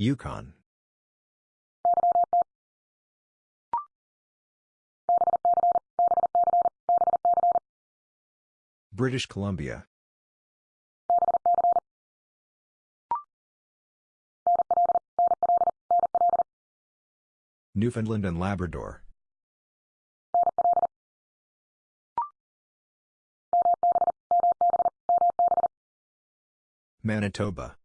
Yukon. British Columbia. Newfoundland and Labrador. Manitoba.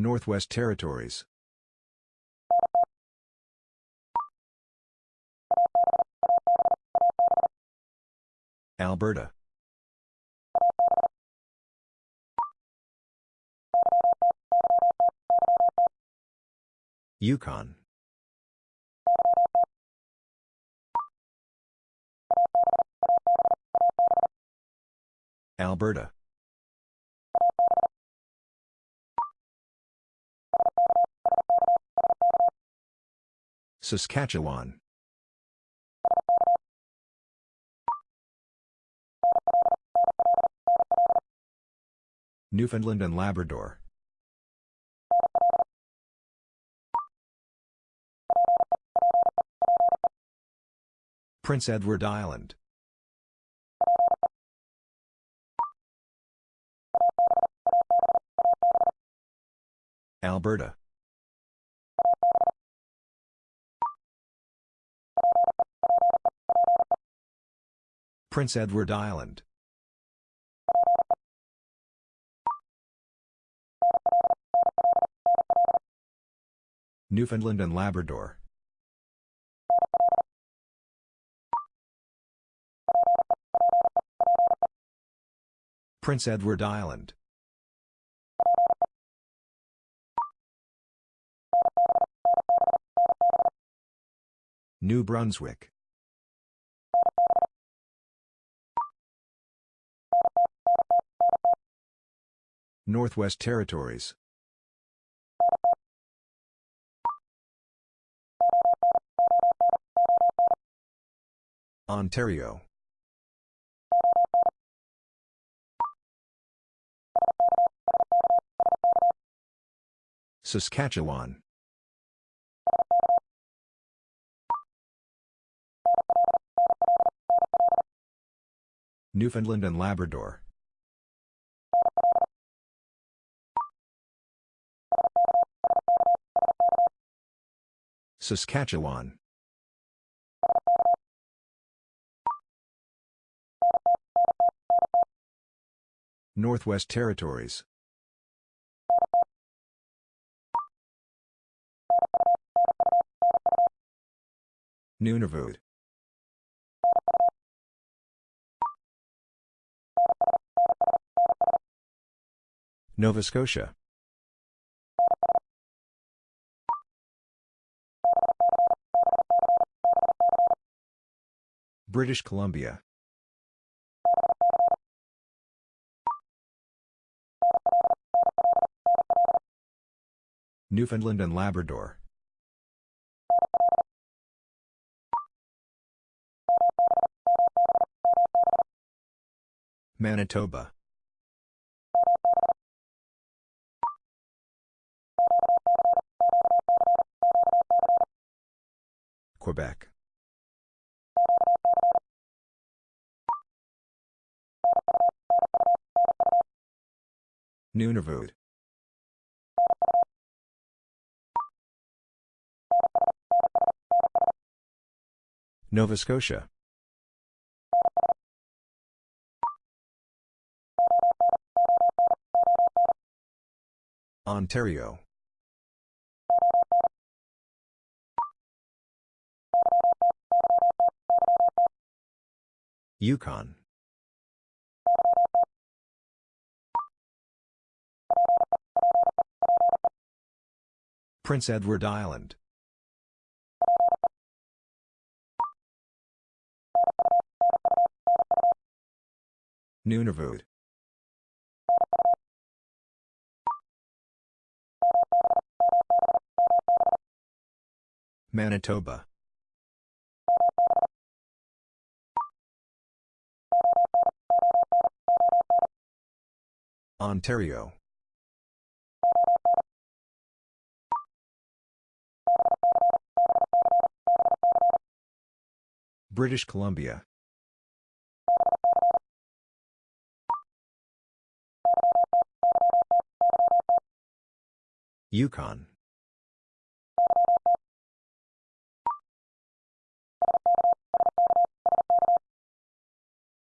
Northwest Territories. Alberta. Yukon. Alberta. Saskatchewan. Newfoundland and Labrador. Prince Edward Island. Alberta. Prince Edward Island. Newfoundland and Labrador. Prince Edward Island. New Brunswick. Northwest Territories. Ontario. Saskatchewan. Newfoundland and Labrador. Saskatchewan. Northwest Territories. Nunavut. Nova Scotia. British Columbia. Newfoundland and Labrador. Manitoba. Quebec. Nunavut. Nova Scotia. Ontario. Yukon. Prince Edward Island. Nunavut. Manitoba. Ontario. British Columbia. Yukon.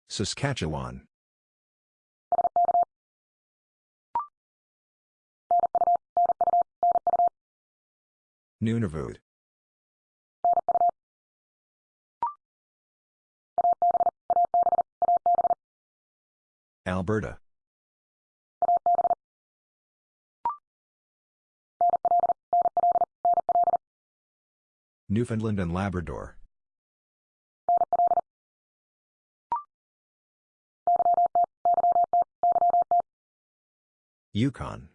Saskatchewan. Nunavut. Alberta. Newfoundland and Labrador. Yukon.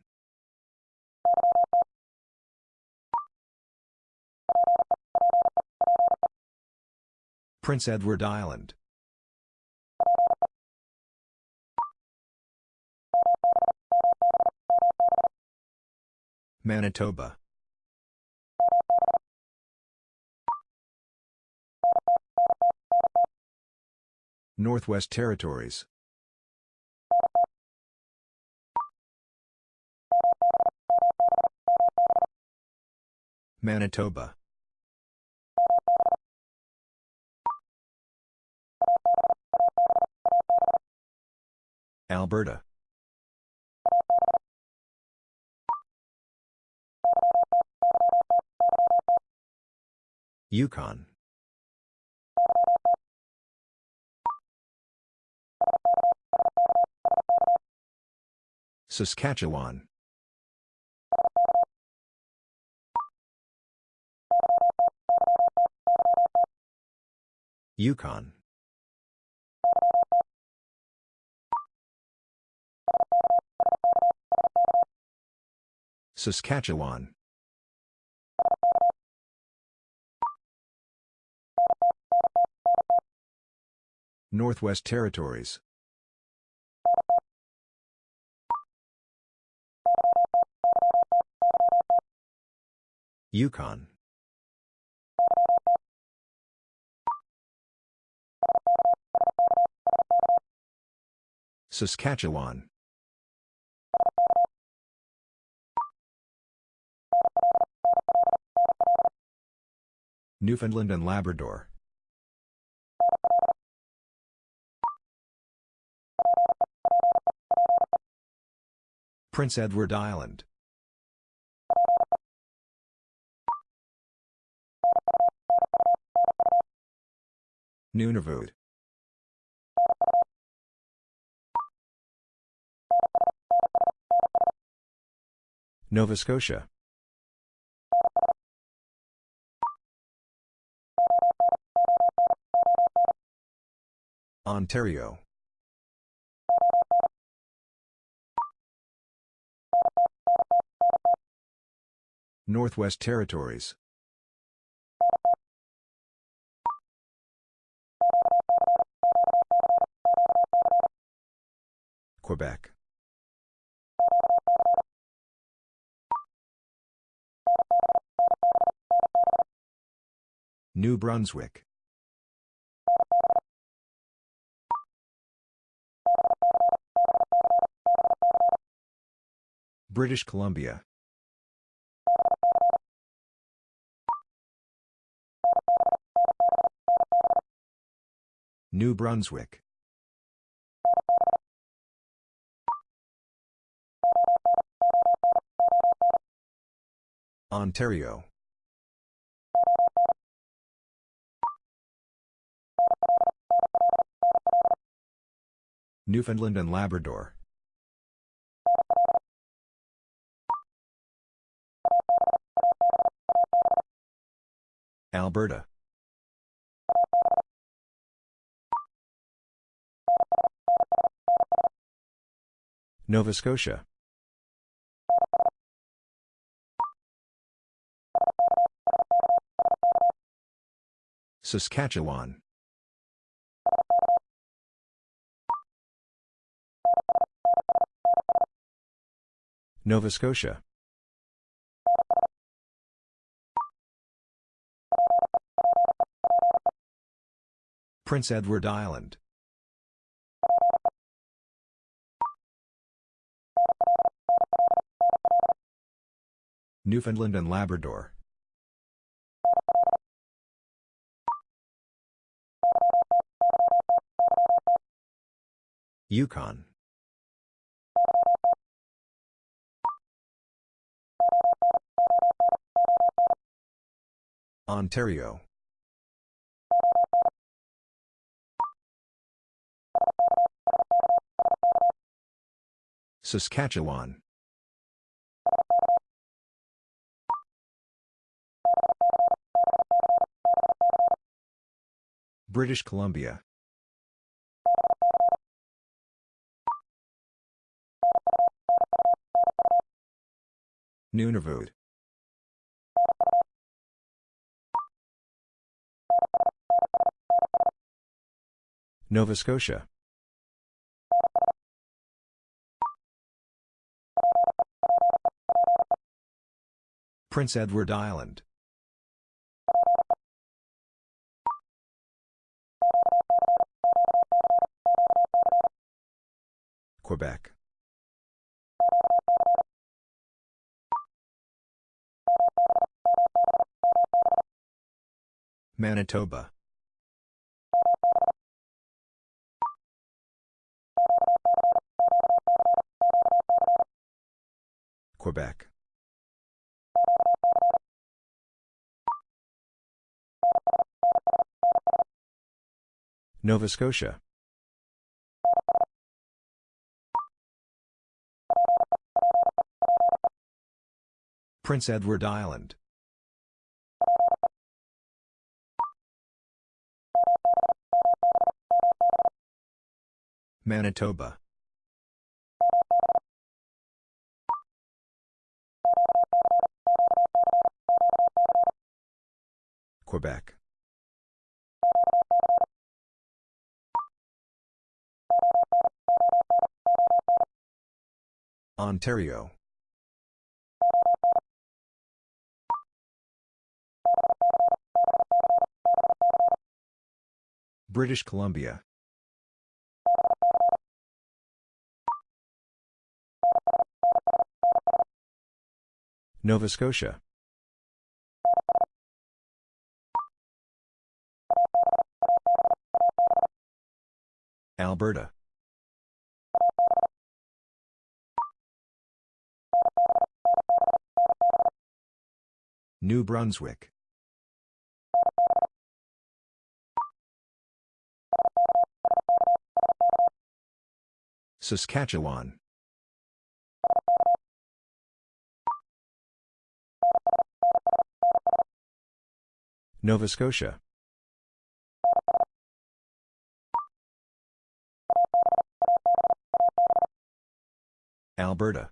Prince Edward Island. Manitoba. Northwest Territories. Manitoba. Alberta. Yukon. Saskatchewan. Yukon. Saskatchewan. Northwest Territories. Yukon. Saskatchewan. Newfoundland and Labrador. Prince Edward Island. Nunavut. Nova Scotia. Ontario. Northwest Territories. Quebec. New Brunswick. British Columbia. New Brunswick. Ontario. Newfoundland and Labrador. Alberta. Nova Scotia. Saskatchewan. Nova Scotia. Prince Edward Island. Newfoundland and Labrador. Yukon. Ontario. Saskatchewan. British Columbia. Nunavut. Nova Scotia. Prince Edward Island. Quebec. Manitoba. Quebec. Nova Scotia. Prince Edward Island. Manitoba. Quebec. Ontario. British Columbia. Nova Scotia. Alberta. New Brunswick. Saskatchewan. Nova Scotia. Alberta.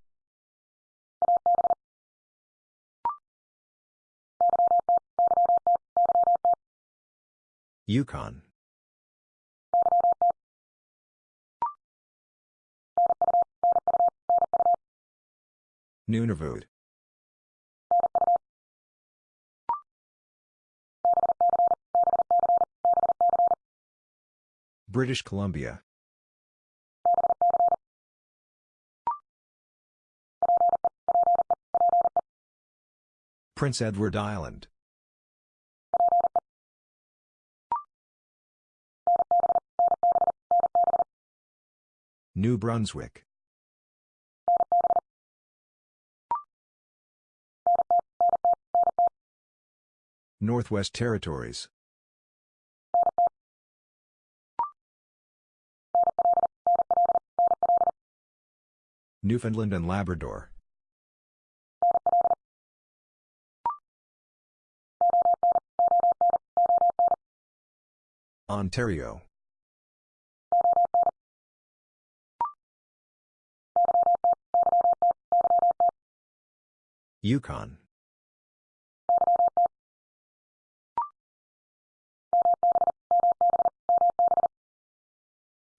Yukon. Nunavut. British Columbia. Prince Edward Island. New Brunswick. Northwest Territories. Newfoundland and Labrador. Ontario. Yukon.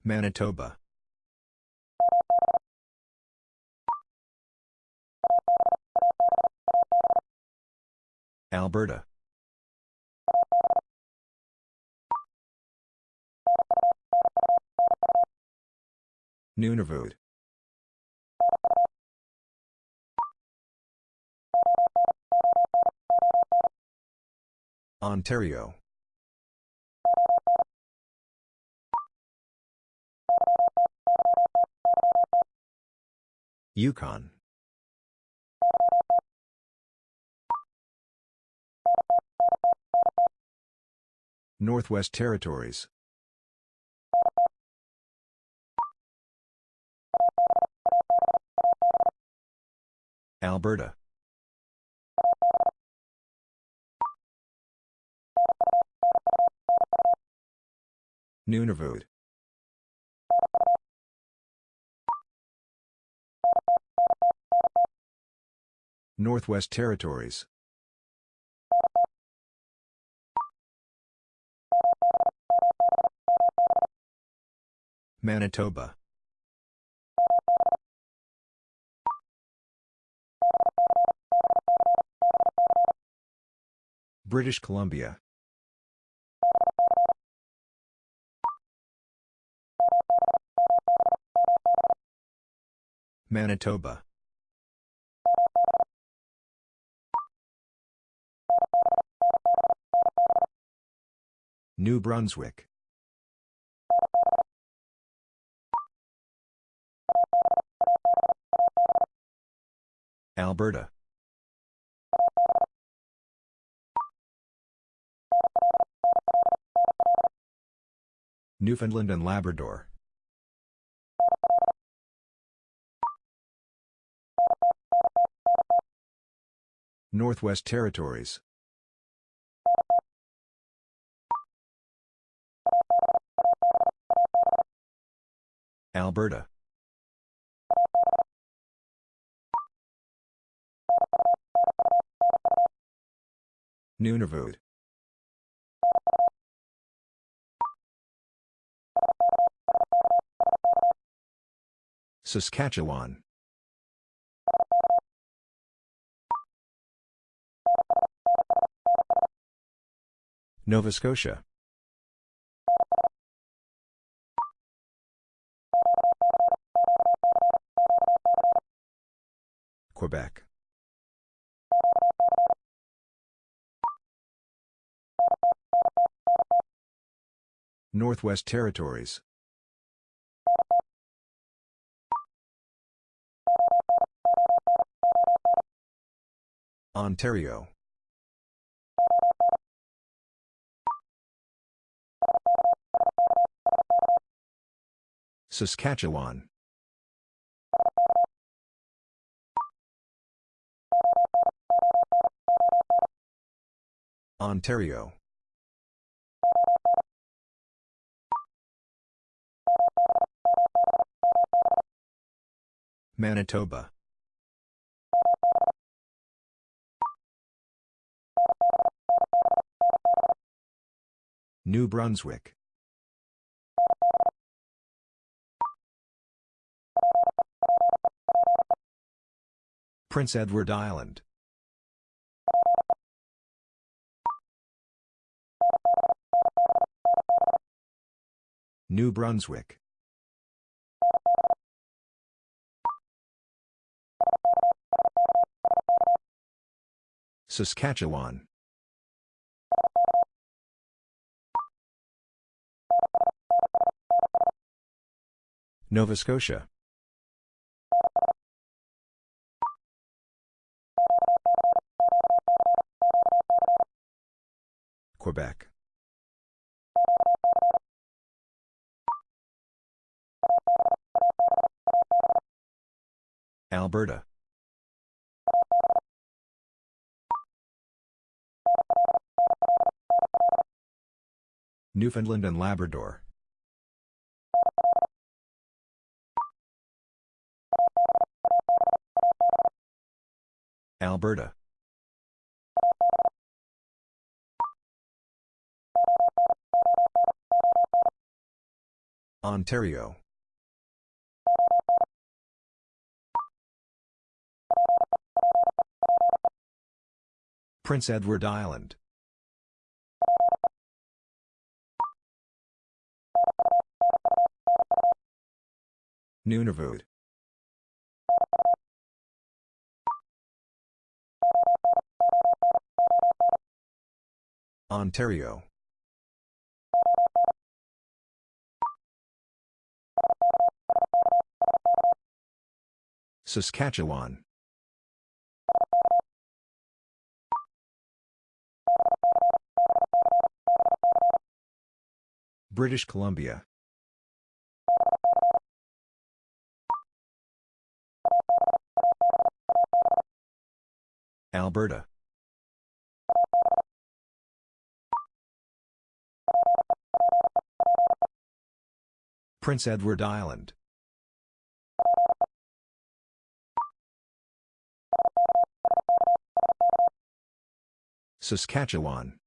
Manitoba. Alberta. Nunavut. Ontario. Yukon. Northwest Territories. Alberta. Nunavut. Northwest Territories. Manitoba. British Columbia. Manitoba. New Brunswick. Alberta. Newfoundland and Labrador. Northwest Territories. Alberta. Nunavut. Saskatchewan. Nova Scotia. Quebec. Northwest Territories. Ontario. Saskatchewan. Ontario. Manitoba. New Brunswick. Prince Edward Island. New Brunswick. Saskatchewan. Nova Scotia. Quebec. Alberta. Newfoundland and Labrador. Alberta. Ontario. Prince Edward Island. Nunavut. Ontario. Saskatchewan. British Columbia. Alberta. Prince Edward Island. Saskatchewan.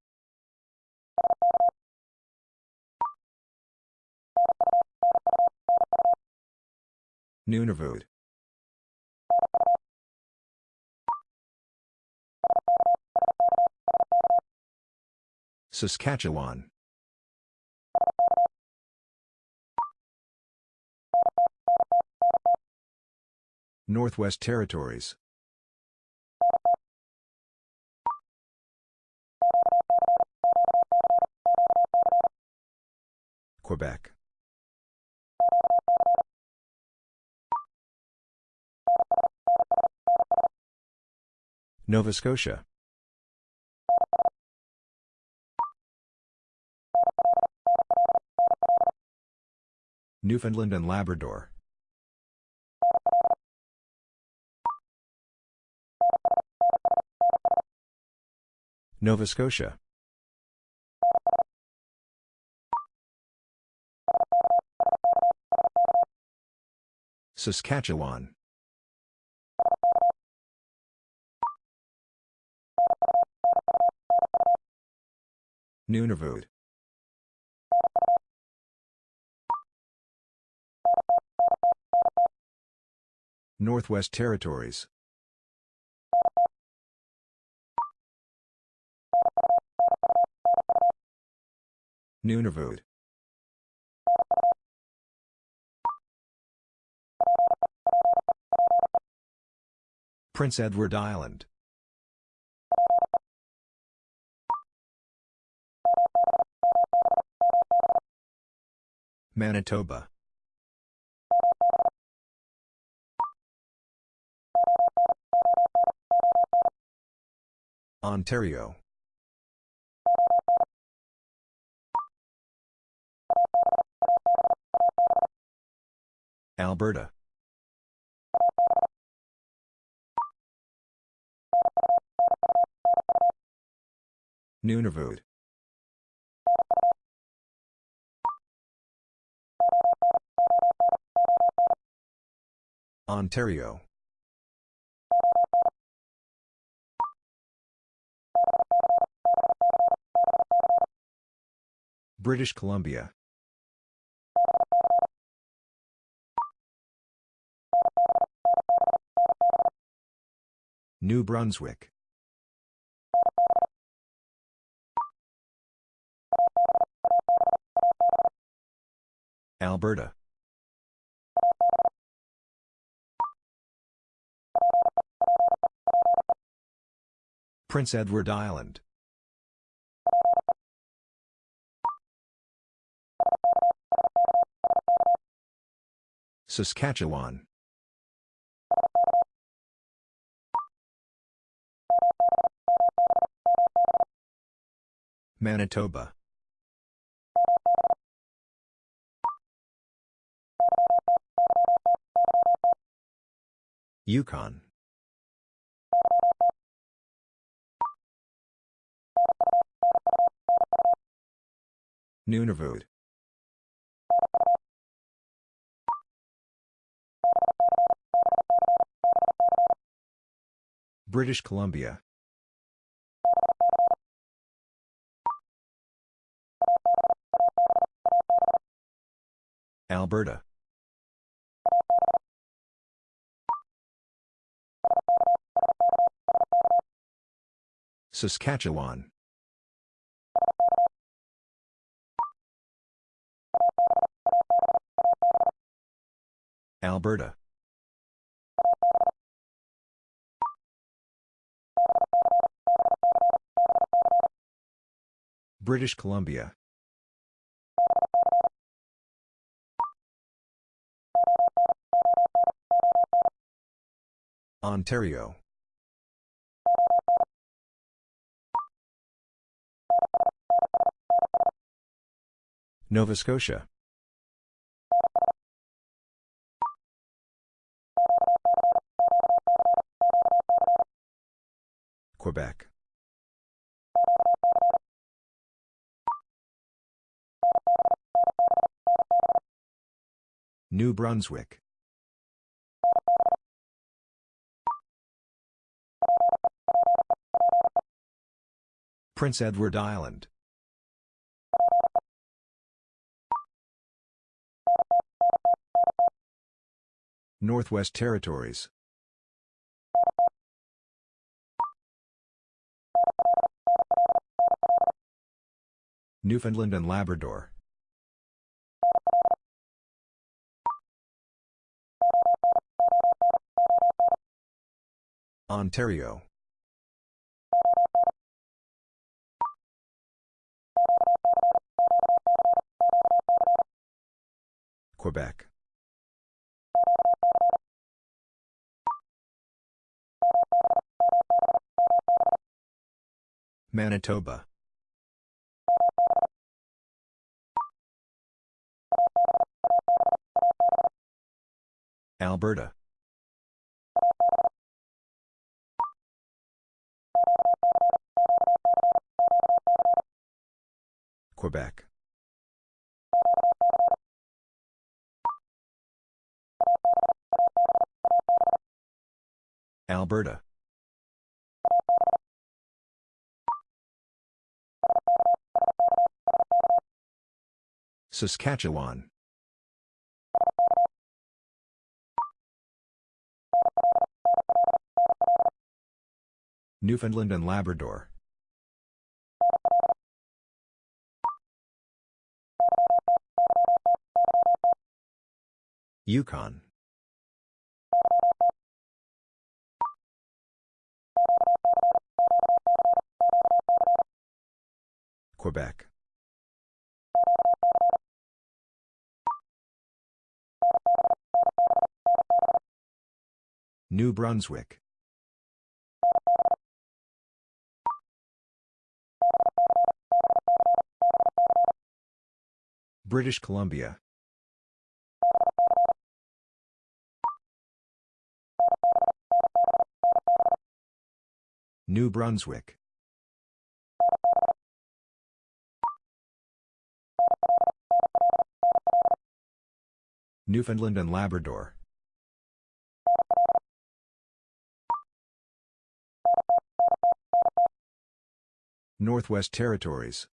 Nunavut. Saskatchewan. Northwest Territories. Quebec. Nova Scotia. Newfoundland and Labrador. Nova Scotia. Saskatchewan. Nunavut. Northwest Territories. Nunavut. Prince Edward Island. Manitoba. Ontario. Alberta. Nunavut. Ontario. British Columbia. New Brunswick. Alberta. Prince Edward Island. Saskatchewan. Manitoba. Yukon. Nunavut. British Columbia. Alberta. Saskatchewan. Alberta. British Columbia. Ontario. Nova Scotia. Quebec. New Brunswick. Prince Edward Island. Northwest Territories. Newfoundland and Labrador. Ontario. Quebec. Manitoba. Alberta. Quebec. Alberta. Saskatchewan. Newfoundland and Labrador. Yukon. Quebec. New Brunswick. British Columbia. New Brunswick. Newfoundland and Labrador. Northwest Territories.